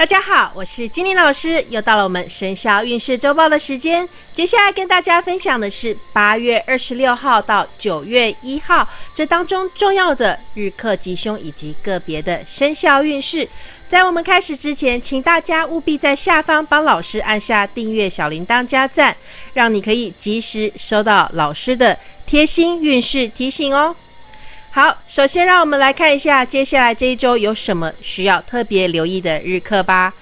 大家好，我是金玲老师，又到了我们生肖运势周报的时间。接下来跟大家分享的是八月二十六号到九月一号这当中重要的日课吉凶以及个别的生肖运势。在我们开始之前，请大家务必在下方帮老师按下订阅、小铃铛、加赞，让你可以及时收到老师的贴心运势提醒哦。好，首先让我们来看一下接下来这一周有什么需要特别留意的日课吧。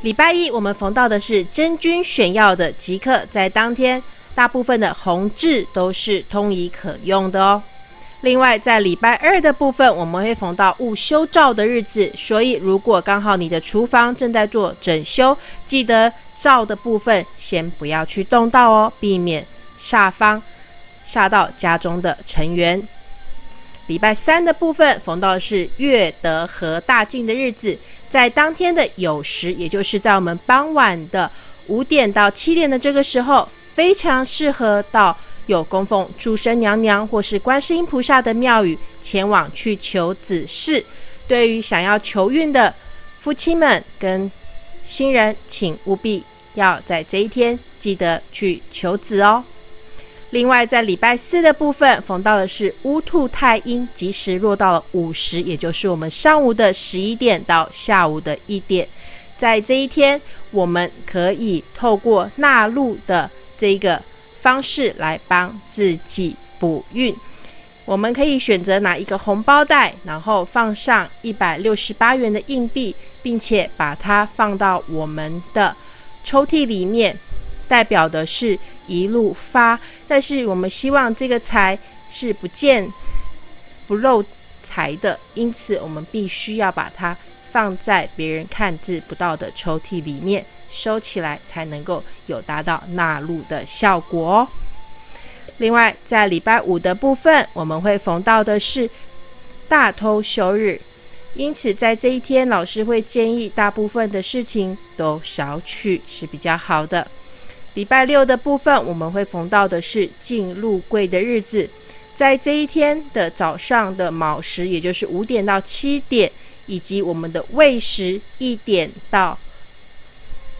礼拜一我们逢到的是真君选药的吉课，在当天大部分的红字都是通仪可用的哦。另外，在礼拜二的部分，我们会逢到戊修照的日子，所以如果刚好你的厨房正在做整修，记得照的部分先不要去动到哦，避免煞方。下到家中的成员。礼拜三的部分逢到是月德和大进的日子，在当天的酉时，也就是在我们傍晚的五点到七点的这个时候，非常适合到有供奉诸生娘娘或是观世音菩萨的庙宇前往去求子事。对于想要求运的夫妻们跟新人，请务必要在这一天记得去求子哦。另外，在礼拜四的部分，逢到的是乌兔太阴，及时落到了午时，也就是我们上午的十一点到下午的一点。在这一天，我们可以透过纳入的这个方式来帮自己补运。我们可以选择拿一个红包袋，然后放上一百六十八元的硬币，并且把它放到我们的抽屉里面。代表的是一路发，但是我们希望这个财是不见不漏财的，因此我们必须要把它放在别人看字不到的抽屉里面收起来，才能够有达到纳入的效果。哦另外，在礼拜五的部分，我们会逢到的是大偷休日，因此在这一天，老师会建议大部分的事情都少去是比较好的。礼拜六的部分，我们会逢到的是进入柜的日子，在这一天的早上的卯时，也就是五点到七点，以及我们的未时一点到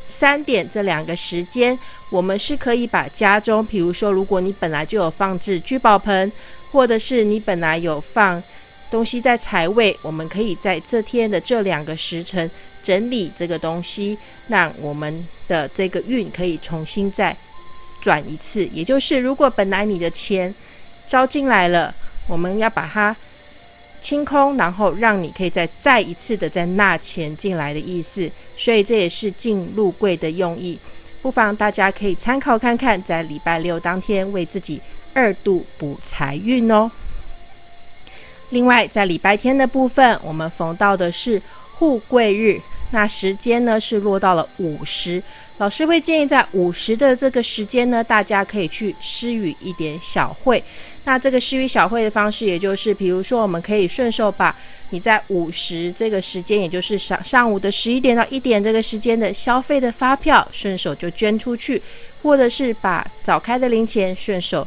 三点这两个时间，我们是可以把家中，比如说，如果你本来就有放置聚宝盆，或者是你本来有放东西在财位，我们可以在这天的这两个时辰。整理这个东西，让我们的这个运可以重新再转一次。也就是，如果本来你的钱招进来了，我们要把它清空，然后让你可以再再一次的再纳钱进来的意思。所以这也是进入柜的用意。不妨大家可以参考看看，在礼拜六当天为自己二度补财运哦。另外，在礼拜天的部分，我们逢到的是护贵日。那时间呢是落到了午时，老师会建议在午时的这个时间呢，大家可以去施予一点小惠。那这个施予小惠的方式，也就是比如说，我们可以顺手把你在午时这个时间，也就是上上午的十一点到一点这个时间的消费的发票，顺手就捐出去，或者是把早开的零钱顺手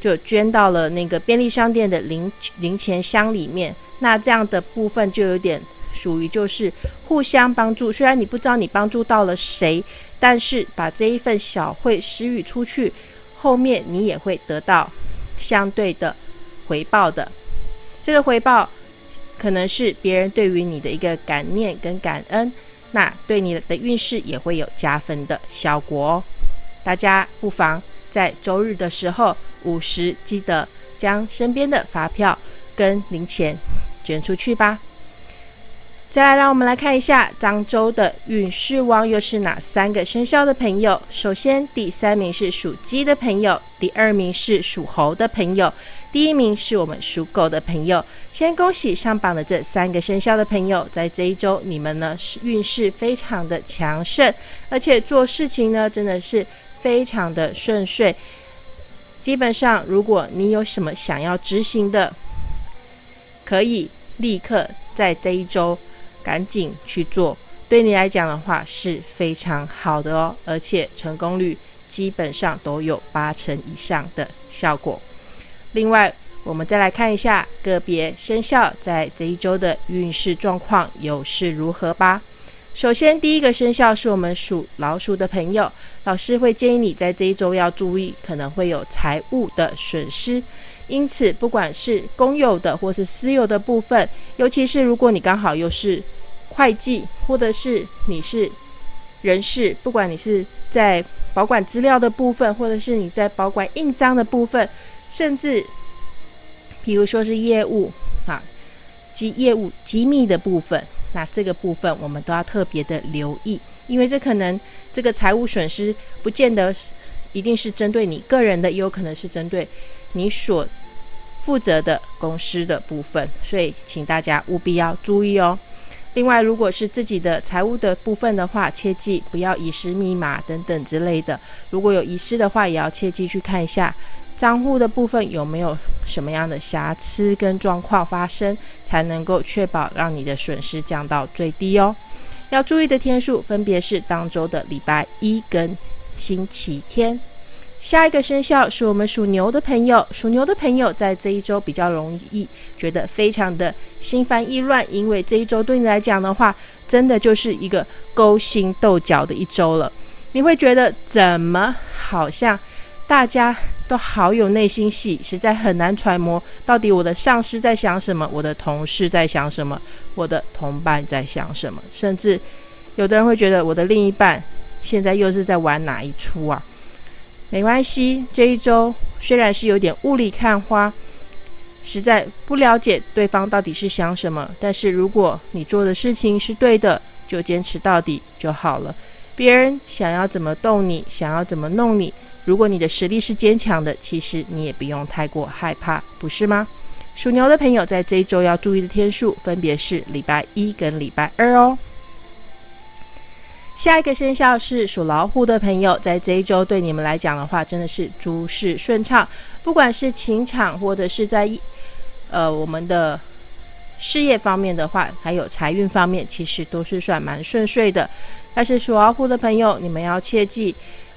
就捐到了那个便利商店的零零钱箱里面。那这样的部分就有点。属于就是互相帮助，虽然你不知道你帮助到了谁，但是把这一份小惠施予出去，后面你也会得到相对的回报的。这个回报可能是别人对于你的一个感念跟感恩，那对你的运势也会有加分的效果哦。大家不妨在周日的时候午时记得将身边的发票跟零钱捐出去吧。再来，让我们来看一下漳州的运势王又是哪三个生肖的朋友。首先，第三名是属鸡的朋友，第二名是属猴的朋友，第一名是我们属狗的朋友。先恭喜上榜的这三个生肖的朋友，在这一周你们呢是运势非常的强盛，而且做事情呢真的是非常的顺遂。基本上，如果你有什么想要执行的，可以立刻在这一周。赶紧去做，对你来讲的话是非常好的哦，而且成功率基本上都有八成以上的效果。另外，我们再来看一下个别生肖在这一周的运势状况又是如何吧。首先，第一个生肖是我们属老鼠的朋友，老师会建议你在这一周要注意，可能会有财务的损失。因此，不管是公有的或是私有的部分，尤其是如果你刚好又是会计，或者是你是人事，不管你是在保管资料的部分，或者是你在保管印章的部分，甚至。比如说是业务啊，机业务机密的部分，那这个部分我们都要特别的留意，因为这可能这个财务损失不见得一定是针对你个人的，也有可能是针对你所负责的公司的部分，所以请大家务必要注意哦。另外，如果是自己的财务的部分的话，切记不要遗失密码等等之类的。如果有遗失的话，也要切记去看一下。账户的部分有没有什么样的瑕疵跟状况发生，才能够确保让你的损失降到最低哦？要注意的天数分别是当周的礼拜一跟星期天。下一个生肖是我们属牛的朋友，属牛的朋友在这一周比较容易觉得非常的心烦意乱，因为这一周对你来讲的话，真的就是一个勾心斗角的一周了。你会觉得怎么好像大家。都好有内心戏，实在很难揣摩到底我的上司在想什么，我的同事在想什么，我的同伴在想什么，甚至有的人会觉得我的另一半现在又是在玩哪一出啊？没关系，这一周虽然是有点雾里看花，实在不了解对方到底是想什么，但是如果你做的事情是对的，就坚持到底就好了。别人想要怎么动你，想要怎么弄你。如果你的实力是坚强的，其实你也不用太过害怕，不是吗？属牛的朋友在这一周要注意的天数分别是礼拜一跟礼拜二哦。下一个生肖是属老虎的朋友，在这一周对你们来讲的话，真的是诸事顺畅，不管是情场或者是在呃我们的事业方面的话，还有财运方面，其实都是算蛮顺遂的。但是属老虎的朋友，你们要切记。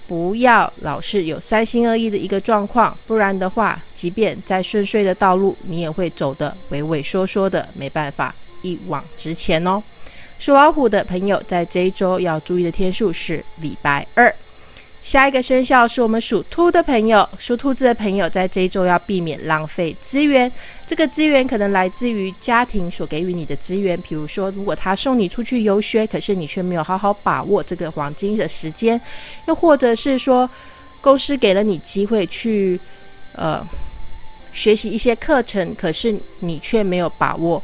不要老是有三心二意的一个状况，不然的话，即便在顺遂的道路，你也会走得畏畏缩缩的，没办法一往直前哦。属老虎的朋友，在这一周要注意的天数是礼拜二。下一个生肖是我们属兔的朋友，属兔子的朋友在这一周要避免浪费资源。这个资源可能来自于家庭所给予你的资源，比如说，如果他送你出去游学，可是你却没有好好把握这个黄金的时间；又或者是说，公司给了你机会去呃学习一些课程，可是你却没有把握。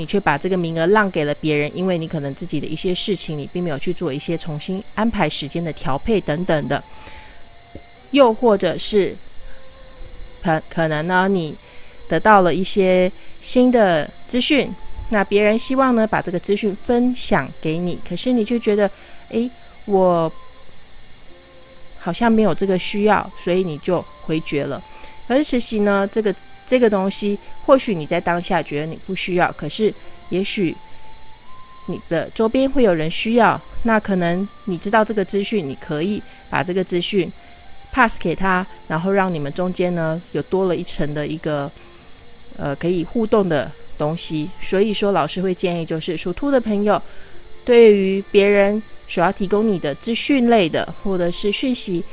你却把这个名额让给了别人，因为你可能自己的一些事情，你并没有去做一些重新安排时间的调配等等的，又或者是可可能呢，你得到了一些新的资讯，那别人希望呢把这个资讯分享给你，可是你就觉得，诶，我好像没有这个需要，所以你就回绝了。可是实习呢，这个。这个东西，或许你在当下觉得你不需要，可是也许你的周边会有人需要。那可能你知道这个资讯，你可以把这个资讯 pass 给他，然后让你们中间呢有多了一层的一个呃可以互动的东西。所以说，老师会建议就是属兔的朋友，对于别人所要提供你的资讯类的或者是讯息。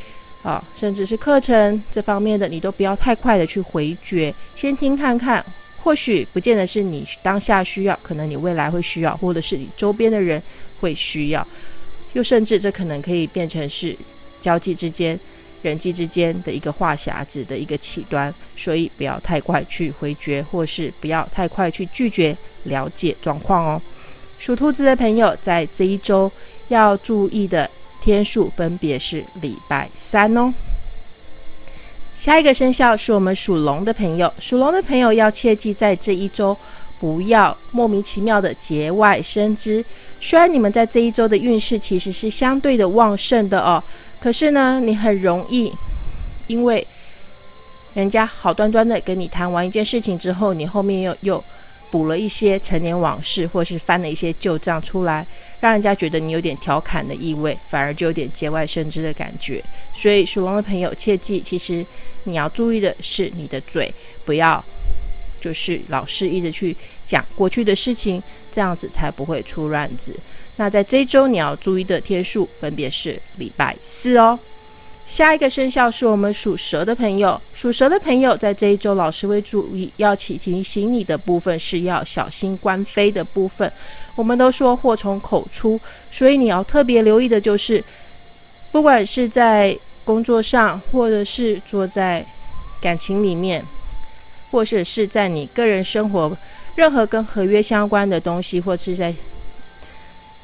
啊，甚至是课程这方面的，你都不要太快的去回绝，先听看看，或许不见得是你当下需要，可能你未来会需要，或者是你周边的人会需要，又甚至这可能可以变成是交际之间、人际之间的一个话匣子的一个起端，所以不要太快去回绝，或是不要太快去拒绝了解状况哦。属兔子的朋友在这一周要注意的。天数分别是礼拜三哦。下一个生肖是我们属龙的朋友，属龙的朋友要切记，在这一周不要莫名其妙的节外生枝。虽然你们在这一周的运势其实是相对的旺盛的哦，可是呢，你很容易因为人家好端端的跟你谈完一件事情之后，你后面又又补了一些陈年往事，或是翻了一些旧账出来。让人家觉得你有点调侃的意味，反而就有点节外生枝的感觉。所以属龙的朋友切记，其实你要注意的是你的嘴，不要就是老是一直去讲过去的事情，这样子才不会出乱子。那在这周你要注意的天数分别是礼拜四哦。下一个生肖是我们属蛇的朋友，属蛇的朋友在这一周，老师会注意要提醒你的部分是要小心官非的部分。我们都说祸从口出，所以你要特别留意的就是，不管是在工作上，或者是坐在感情里面，或者是在你个人生活，任何跟合约相关的东西，或是在，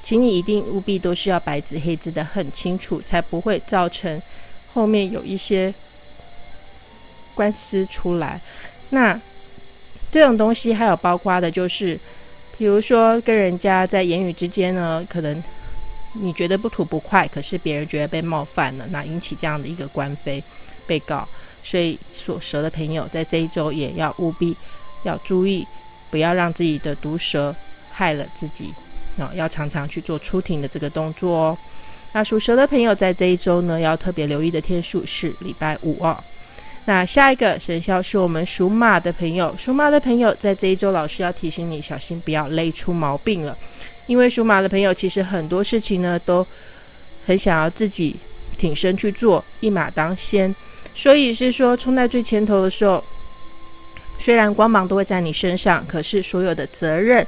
请你一定务必都是要白纸黑字的很清楚，才不会造成。后面有一些官司出来，那这种东西还有包括的，就是比如说跟人家在言语之间呢，可能你觉得不吐不快，可是别人觉得被冒犯了，那引起这样的一个官非被告，所以属蛇的朋友在这一周也要务必要注意，不要让自己的毒蛇害了自己，啊，要常常去做出庭的这个动作哦。那属蛇的朋友在这一周呢，要特别留意的天数是礼拜五哦。那下一个生肖是我们属马的朋友，属马的朋友在这一周，老师要提醒你小心不要累出毛病了。因为属马的朋友其实很多事情呢，都很想要自己挺身去做，一马当先，所以是说冲在最前头的时候，虽然光芒都会在你身上，可是所有的责任。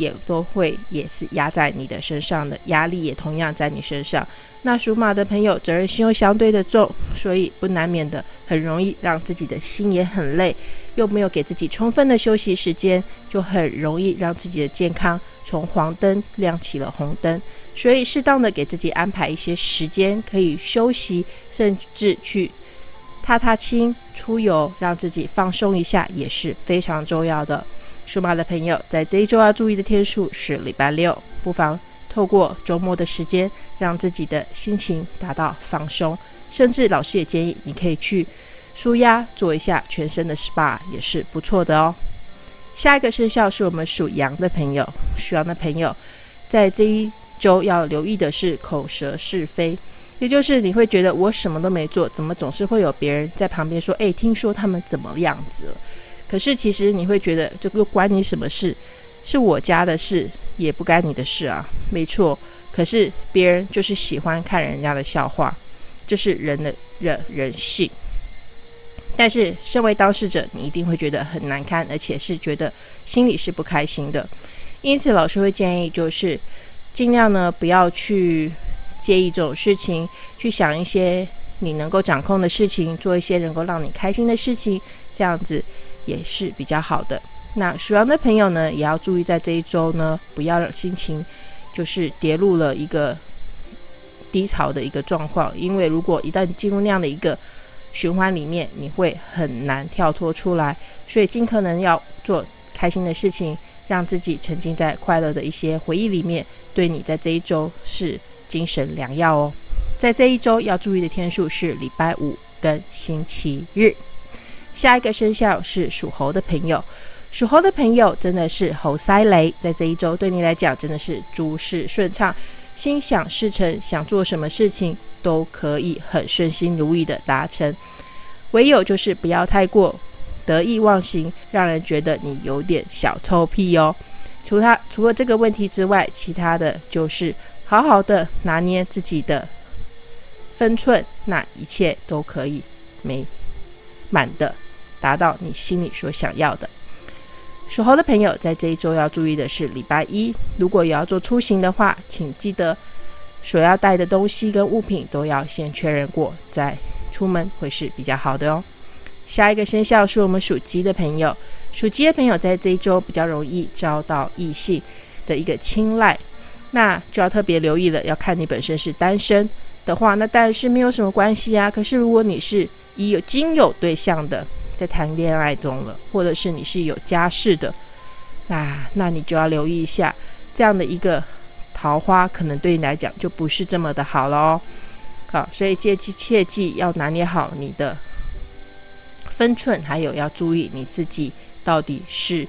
也都会也是压在你的身上的压力也同样在你身上。那属马的朋友责任心又相对的重，所以不难免的很容易让自己的心也很累，又没有给自己充分的休息时间，就很容易让自己的健康从黄灯亮起了红灯。所以适当的给自己安排一些时间可以休息，甚至去踏踏青、出游，让自己放松一下也是非常重要的。属马的朋友，在这一周要注意的天数是礼拜六，不妨透过周末的时间，让自己的心情达到放松。甚至老师也建议你可以去舒压，做一下全身的 SPA，也是不错的哦。下一个生肖是我们属羊的朋友，属羊的朋友在这一周要留意的是口舌是非，也就是你会觉得我什么都没做，怎么总是会有别人在旁边说，诶，听说他们怎么样子了？可是，其实你会觉得这个关你什么事？是我家的事，也不干你的事啊。没错，可是别人就是喜欢看人家的笑话，这是人的人人性。但是，身为当事者，你一定会觉得很难堪，而且是觉得心里是不开心的。因此，老师会建议，就是尽量呢不要去介意这种事情，去想一些你能够掌控的事情，做一些能够让你开心的事情，这样子。也是比较好的。那属羊的朋友呢，也要注意在这一周呢，不要让心情就是跌入了一个低潮的一个状况。因为如果一旦进入那样的一个循环里面，你会很难跳脱出来。所以尽可能要做开心的事情，让自己沉浸在快乐的一些回忆里面，对你在这一周是精神良药哦。在这一周要注意的天数是礼拜五跟星期日。下一个生肖是属猴的朋友，属猴的朋友真的是猴塞雷，在这一周对你来讲真的是诸事顺畅，心想事成，想做什么事情都可以很顺心如意的达成。唯有就是不要太过得意忘形，让人觉得你有点小臭屁哦。除他除了这个问题之外，其他的就是好好的拿捏自己的分寸，那一切都可以没满的。达到你心里所想要的。属猴的朋友在这一周要注意的是，礼拜一如果有要做出行的话，请记得所要带的东西跟物品都要先确认过再出门，会是比较好的哦。下一个生肖是我们属鸡的朋友，属鸡的朋友在这一周比较容易遭到异性的一个青睐，那就要特别留意了。要看你本身是单身的话，那当然是没有什么关系啊。可是如果你是已有经有对象的，在谈恋爱中了，或者是你是有家室的，那那你就要留意一下，这样的一个桃花可能对你来讲就不是这么的好了哦。好，所以切记切记要拿捏好你的分寸，还有要注意你自己到底是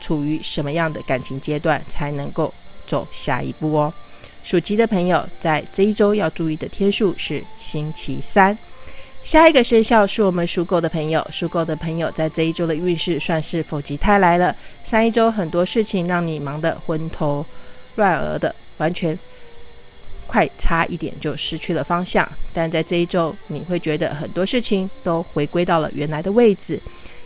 处于什么样的感情阶段，才能够走下一步哦。属鸡的朋友在这一周要注意的天数是星期三。下一个生肖是我们属狗的朋友，属狗的朋友在这一周的运势算是否极泰来了。上一周很多事情让你忙得昏头乱额的，完全快差一点就失去了方向。但在这一周，你会觉得很多事情都回归到了原来的位置。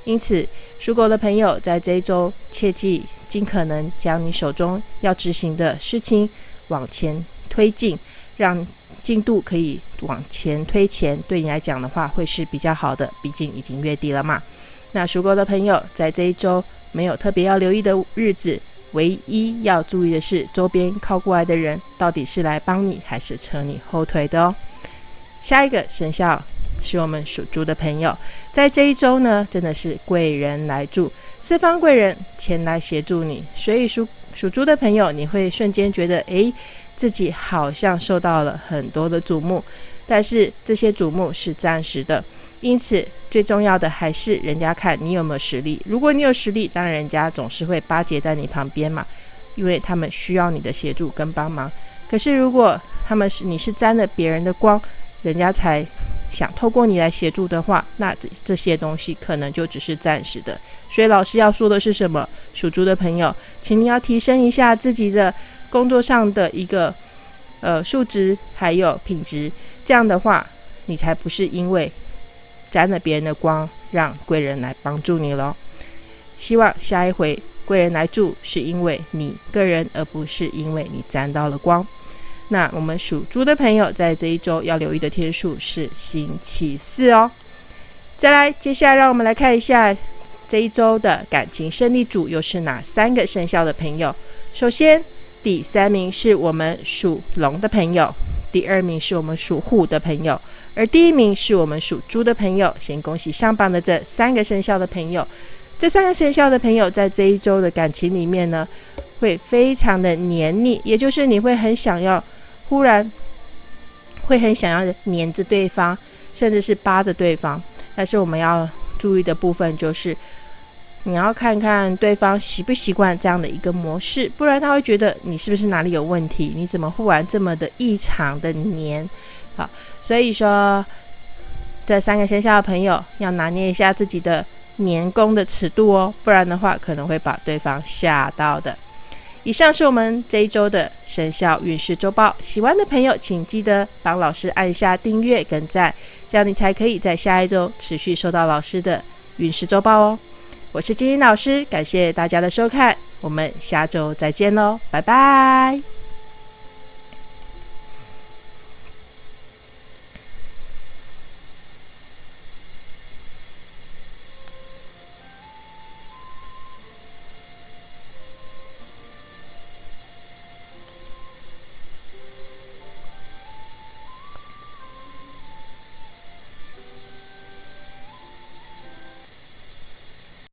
因此，属狗的朋友在这一周切记尽可能将你手中要执行的事情往前推进，让进度可以往前推前，对你来讲的话会是比较好的。毕竟已经月底了嘛。那属狗的朋友在这一周没有特别要留意的日子，唯一要注意的是周边靠过来的人到底是来帮你还是扯你后腿的哦。下一个生肖。是我们属猪的朋友，在这一周呢，真的是贵人来助，四方贵人前来协助你，所以属属猪的朋友，你会瞬间觉得，诶，自己好像受到了很多的瞩目，但是这些瞩目是暂时的，因此最重要的还是人家看你有没有实力。如果你有实力，当然人家总是会巴结在你旁边嘛，因为他们需要你的协助跟帮忙。可是如果他们是你是沾了别人的光，人家才。想透过你来协助的话，那这这些东西可能就只是暂时的。所以老师要说的是什么？属猪的朋友，请你要提升一下自己的工作上的一个呃数值还有品质，这样的话，你才不是因为沾了别人的光，让贵人来帮助你喽。希望下一回贵人来助，是因为你个人，而不是因为你沾到了光。那我们属猪的朋友在这一周要留意的天数是星期四哦。再来，接下来让我们来看一下这一周的感情胜利组又是哪三个生肖的朋友。首先，第三名是我们属龙的朋友，第二名是我们属虎的朋友，而第一名是我们属猪的朋友。先恭喜上榜的这三个生肖的朋友。这三个生肖的朋友在这一周的感情里面呢，会非常的黏腻，也就是你会很想要。忽然会很想要黏着对方，甚至是扒着对方。但是我们要注意的部分就是，你要看看对方习不习惯这样的一个模式，不然他会觉得你是不是哪里有问题？你怎么忽然这么的异常的黏？好，所以说这三个生肖的朋友要拿捏一下自己的黏功的尺度哦，不然的话可能会把对方吓到的。以上是我们这一周的生肖运势周报，喜欢的朋友请记得帮老师按下订阅跟赞，这样你才可以在下一周持续收到老师的运势周报哦。我是金英老师，感谢大家的收看，我们下周再见喽，拜拜。